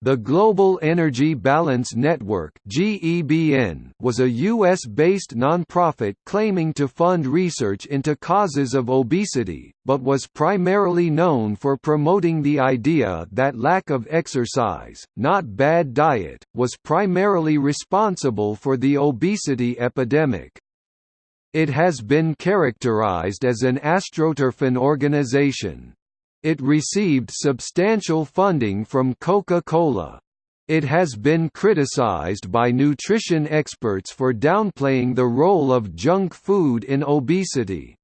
The Global Energy Balance Network was a U.S.-based nonprofit claiming to fund research into causes of obesity, but was primarily known for promoting the idea that lack of exercise, not bad diet, was primarily responsible for the obesity epidemic. It has been characterized as an astroturfing organization. It received substantial funding from Coca-Cola. It has been criticized by nutrition experts for downplaying the role of junk food in obesity.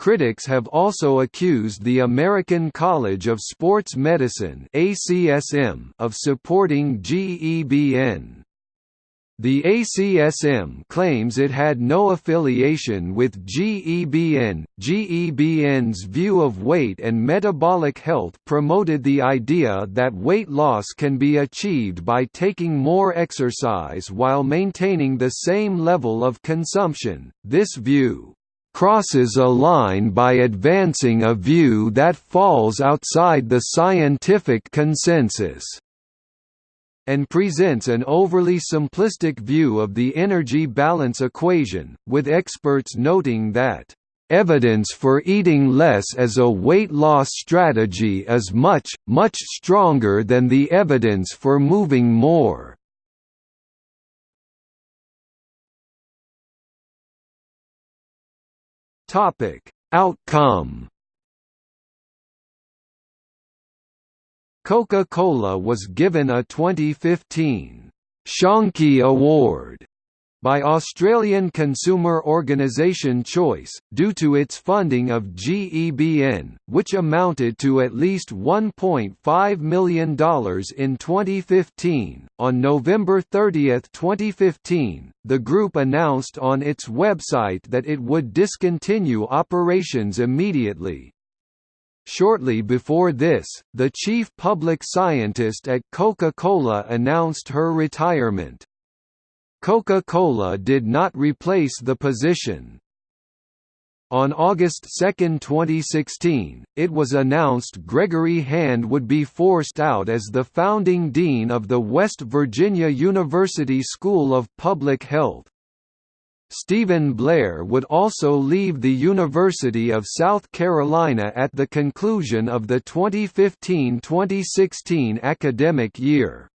Critics have also accused the American College of Sports Medicine of supporting GEBN. The ACSM claims it had no affiliation with GEBN. GEBN's view of weight and metabolic health promoted the idea that weight loss can be achieved by taking more exercise while maintaining the same level of consumption. This view crosses a line by advancing a view that falls outside the scientific consensus and presents an overly simplistic view of the energy balance equation, with experts noting that Evidence for eating less as a weight loss strategy is much, much stronger than the evidence for moving more. Outcome Coca-Cola was given a 2015 Shonky Award by Australian consumer organisation Choice, due to its funding of GEBN, which amounted to at least $1.5 million in 2015. On November 30, 2015, the group announced on its website that it would discontinue operations immediately, Shortly before this, the chief public scientist at Coca-Cola announced her retirement. Coca-Cola did not replace the position. On August 2, 2016, it was announced Gregory Hand would be forced out as the founding dean of the West Virginia University School of Public Health. Stephen Blair would also leave the University of South Carolina at the conclusion of the 2015–2016 academic year.